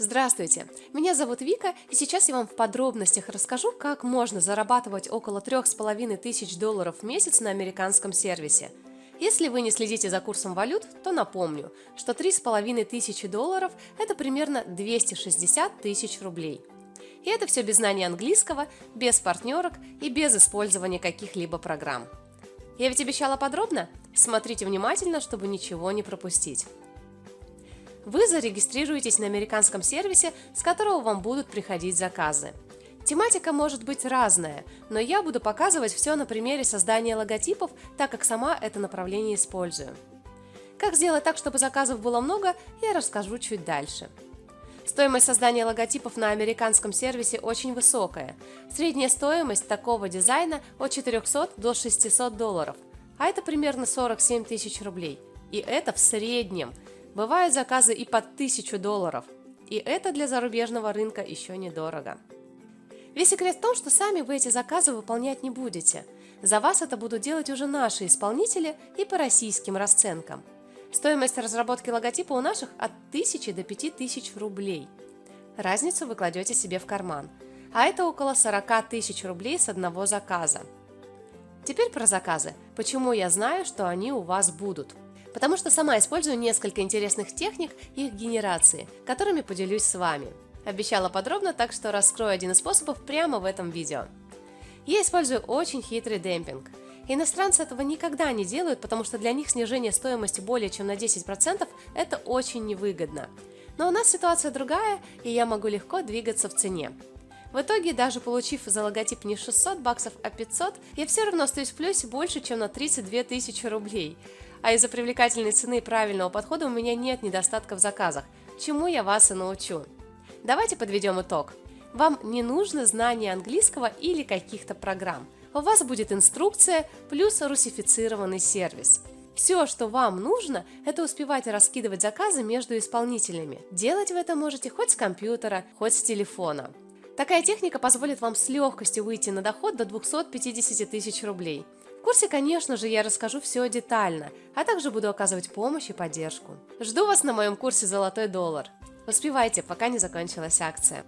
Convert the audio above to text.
Здравствуйте, меня зовут Вика, и сейчас я вам в подробностях расскажу, как можно зарабатывать около трех с половиной тысяч долларов в месяц на американском сервисе. Если вы не следите за курсом валют, то напомню, что три с половиной тысячи долларов – это примерно 260 тысяч рублей. И это все без знания английского, без партнерок и без использования каких-либо программ. Я ведь обещала подробно? Смотрите внимательно, чтобы ничего не пропустить вы зарегистрируетесь на американском сервисе, с которого вам будут приходить заказы. Тематика может быть разная, но я буду показывать все на примере создания логотипов, так как сама это направление использую. Как сделать так, чтобы заказов было много, я расскажу чуть дальше. Стоимость создания логотипов на американском сервисе очень высокая. Средняя стоимость такого дизайна от 400 до 600 долларов, а это примерно 47 тысяч рублей. И это в среднем – Бывают заказы и под 1000 долларов, и это для зарубежного рынка еще недорого. Весь секрет в том, что сами вы эти заказы выполнять не будете. За вас это будут делать уже наши исполнители и по российским расценкам. Стоимость разработки логотипа у наших от 1000 до 5000 рублей. Разницу вы кладете себе в карман, а это около 40 тысяч рублей с одного заказа. Теперь про заказы. Почему я знаю, что они у вас будут? Потому что сама использую несколько интересных техник их генерации, которыми поделюсь с вами. Обещала подробно, так что раскрою один из способов прямо в этом видео. Я использую очень хитрый демпинг. Иностранцы этого никогда не делают, потому что для них снижение стоимости более чем на 10% это очень невыгодно. Но у нас ситуация другая, и я могу легко двигаться в цене. В итоге, даже получив за логотип не 600 баксов, а 500, я все равно остаюсь в плюсе больше, чем на 32 тысячи рублей. А из-за привлекательной цены и правильного подхода у меня нет недостатка в заказах, чему я вас и научу. Давайте подведем итог. Вам не нужно знание английского или каких-то программ. У вас будет инструкция плюс русифицированный сервис. Все, что вам нужно, это успевать раскидывать заказы между исполнителями. Делать вы это можете хоть с компьютера, хоть с телефона. Такая техника позволит вам с легкостью выйти на доход до 250 тысяч рублей. В курсе, конечно же, я расскажу все детально, а также буду оказывать помощь и поддержку. Жду вас на моем курсе «Золотой доллар». Успевайте, пока не закончилась акция.